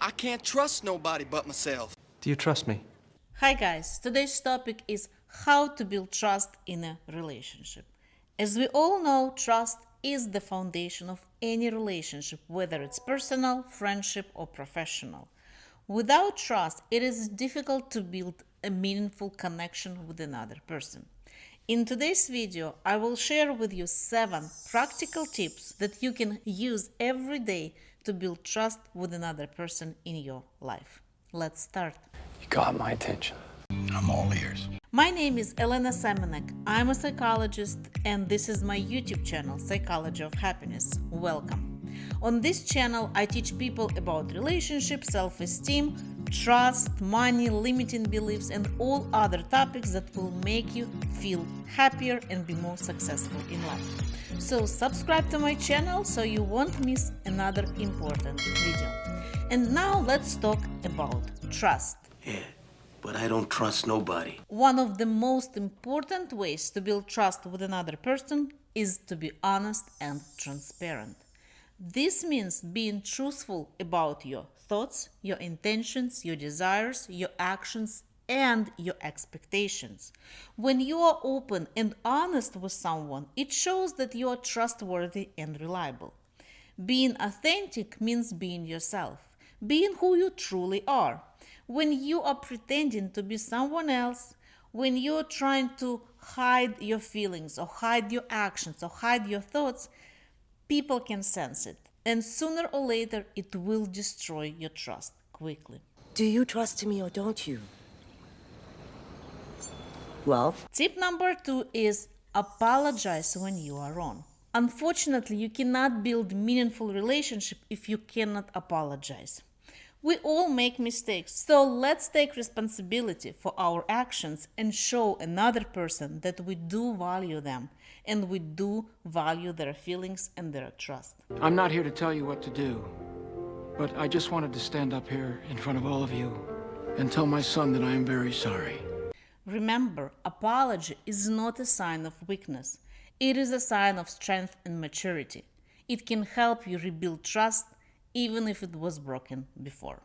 I can't trust nobody but myself. Do you trust me? Hi guys, today's topic is how to build trust in a relationship. As we all know, trust is the foundation of any relationship, whether it's personal, friendship, or professional. Without trust, it is difficult to build a meaningful connection with another person. In today's video, I will share with you 7 practical tips that you can use every day to build trust with another person in your life. Let's start. You got my attention. I'm all ears. My name is Elena Semenek. I'm a psychologist and this is my YouTube channel, Psychology of Happiness. Welcome. On this channel, I teach people about relationships, self-esteem, trust, money, limiting beliefs, and all other topics that will make you feel happier and be more successful in life. So subscribe to my channel so you won't miss another important video. And now let's talk about trust. Yeah, but I don't trust nobody. One of the most important ways to build trust with another person is to be honest and transparent. This means being truthful about your thoughts, your intentions, your desires, your actions, and your expectations. When you are open and honest with someone, it shows that you are trustworthy and reliable. Being authentic means being yourself, being who you truly are. When you are pretending to be someone else, when you're trying to hide your feelings or hide your actions or hide your thoughts, People can sense it, and sooner or later it will destroy your trust quickly. Do you trust me or don't you? Well, tip number two is apologize when you are wrong. Unfortunately, you cannot build meaningful relationship if you cannot apologize. We all make mistakes, so let's take responsibility for our actions and show another person that we do value them and we do value their feelings and their trust. I'm not here to tell you what to do, but I just wanted to stand up here in front of all of you and tell my son that I am very sorry. Remember, apology is not a sign of weakness. It is a sign of strength and maturity. It can help you rebuild trust even if it was broken before.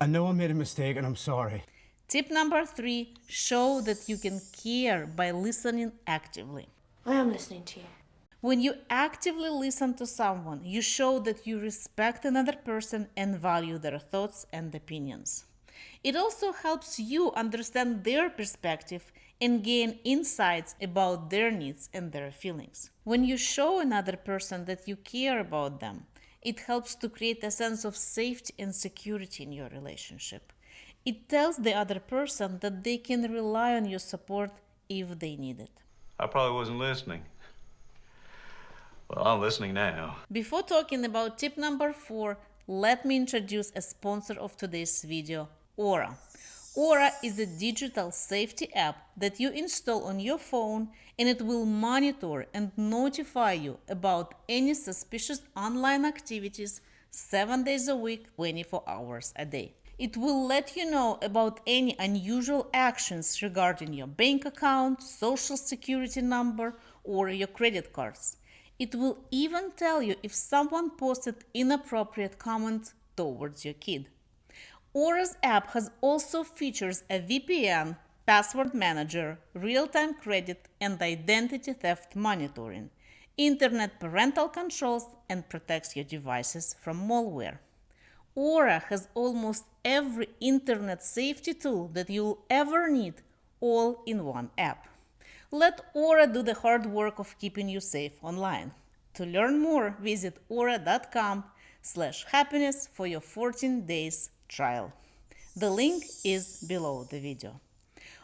I know I made a mistake and I'm sorry. Tip number three show that you can care by listening actively. I am listening to you. When you actively listen to someone, you show that you respect another person and value their thoughts and opinions. It also helps you understand their perspective and gain insights about their needs and their feelings. When you show another person that you care about them, it helps to create a sense of safety and security in your relationship. It tells the other person that they can rely on your support if they need it. I probably wasn't listening. Well, I'm listening now. Before talking about tip number four, let me introduce a sponsor of today's video, Aura. Aura is a digital safety app that you install on your phone and it will monitor and notify you about any suspicious online activities 7 days a week, 24 hours a day. It will let you know about any unusual actions regarding your bank account, social security number, or your credit cards. It will even tell you if someone posted inappropriate comments towards your kid. Aura's app has also features a VPN, password manager, real-time credit and identity theft monitoring, internet parental controls and protects your devices from malware. Aura has almost every internet safety tool that you'll ever need all in one app. Let Aura do the hard work of keeping you safe online. To learn more, visit aura.com slash happiness for your 14 days trial. The link is below the video.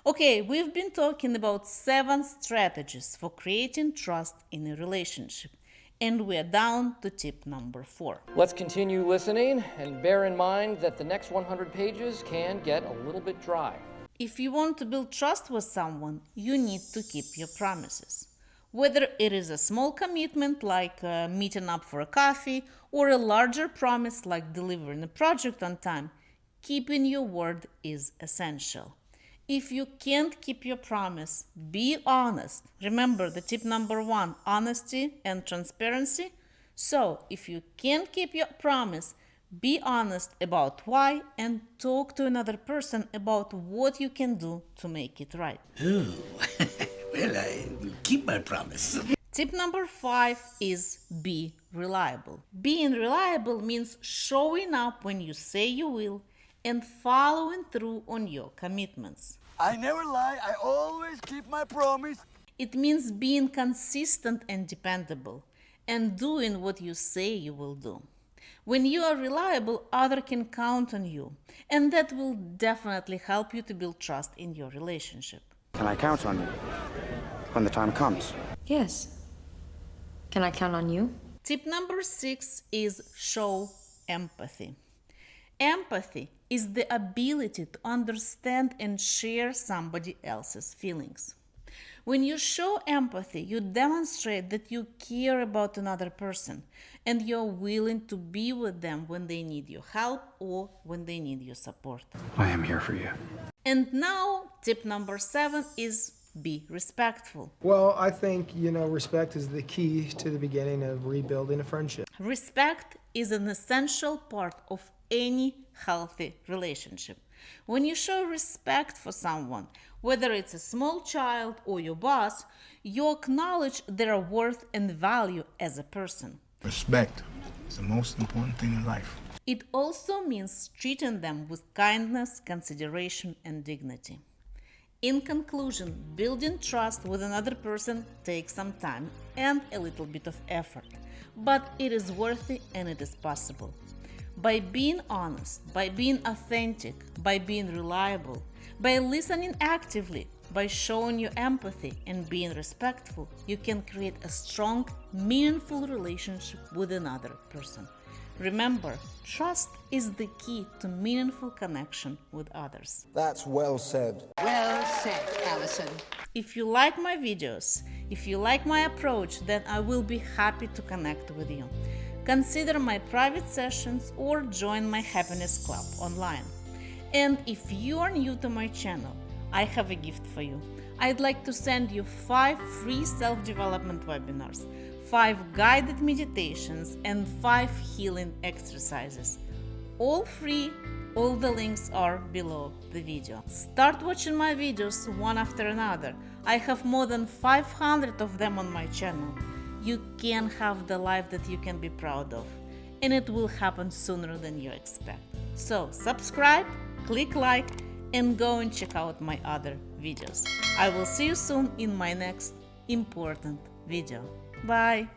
Okay, we've been talking about seven strategies for creating trust in a relationship, and we're down to tip number four. Let's continue listening and bear in mind that the next 100 pages can get a little bit dry. If you want to build trust with someone, you need to keep your promises. Whether it is a small commitment like uh, meeting up for a coffee or a larger promise like delivering a project on time, keeping your word is essential. If you can't keep your promise, be honest. Remember the tip number one honesty and transparency. So, if you can't keep your promise, Be honest about why and talk to another person about what you can do to make it right. Ooh. well, I keep my promise. Tip number five is be reliable. Being reliable means showing up when you say you will and following through on your commitments. I never lie. I always keep my promise. It means being consistent and dependable and doing what you say you will do. When you are reliable, others can count on you, and that will definitely help you to build trust in your relationship. Can I count on you when the time comes? Yes. Can I count on you? Tip number six is show empathy. Empathy is the ability to understand and share somebody else's feelings. When you show empathy, you demonstrate that you care about another person and you're willing to be with them when they need your help or when they need your support. I am here for you. And now, tip number seven is be respectful. Well, I think, you know, respect is the key to the beginning of rebuilding a friendship. Respect is an essential part of any healthy relationship. When you show respect for someone, whether it's a small child or your boss, you acknowledge their worth and value as a person. Respect is the most important thing in life. It also means treating them with kindness, consideration, and dignity. In conclusion, building trust with another person takes some time and a little bit of effort, but it is worthy and it is possible. By being honest, by being authentic, by being reliable, by listening actively, by showing your empathy and being respectful, you can create a strong, meaningful relationship with another person. Remember, trust is the key to meaningful connection with others. That's well said. Well said, Allison. If you like my videos, if you like my approach, then I will be happy to connect with you. Consider my private sessions or join my Happiness Club online. And if you are new to my channel, I have a gift for you. I'd like to send you 5 free self-development webinars, 5 guided meditations and 5 healing exercises. All free, all the links are below the video. Start watching my videos one after another. I have more than 500 of them on my channel. You can have the life that you can be proud of, and it will happen sooner than you expect. So subscribe, click like, and go and check out my other videos. I will see you soon in my next important video. Bye!